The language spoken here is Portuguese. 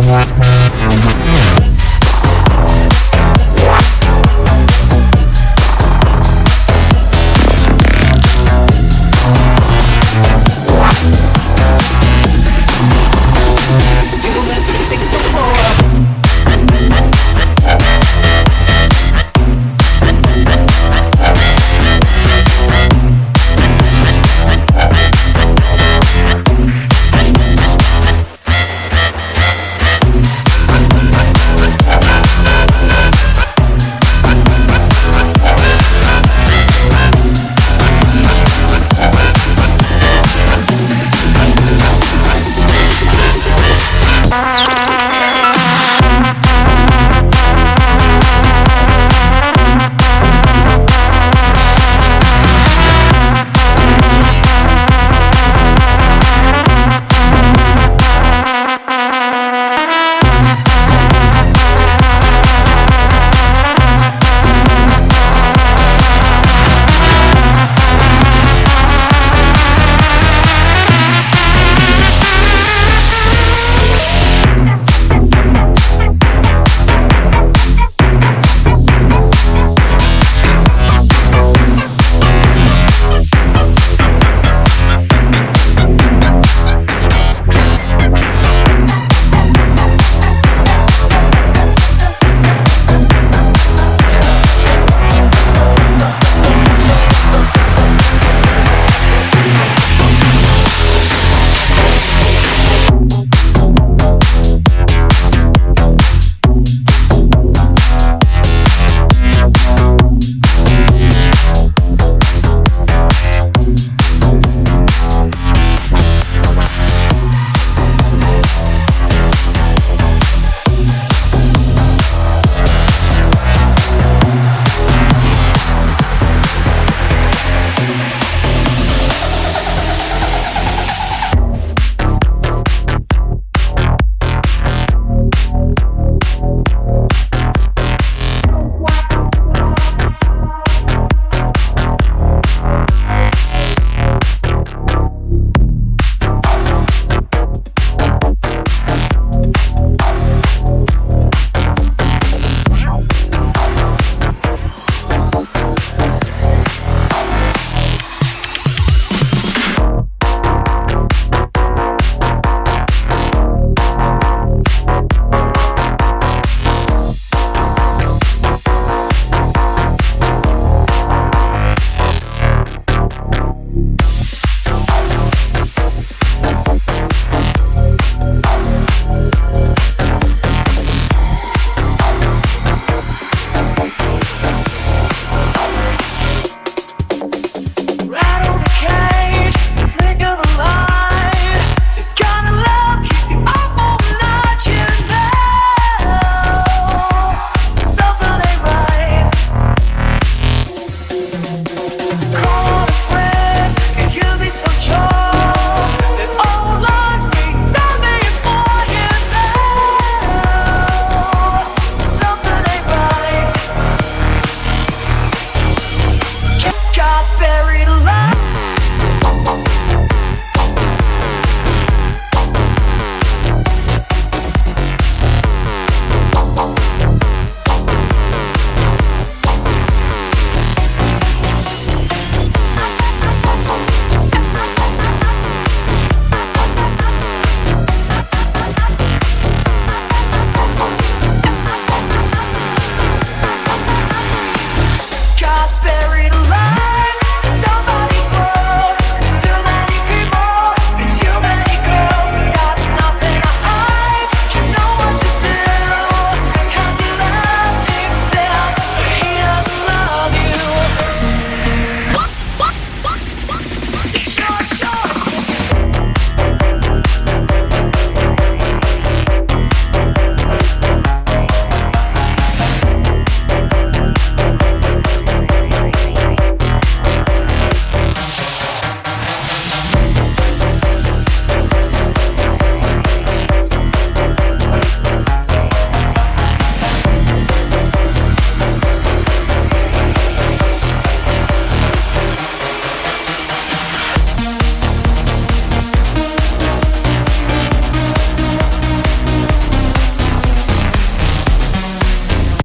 Música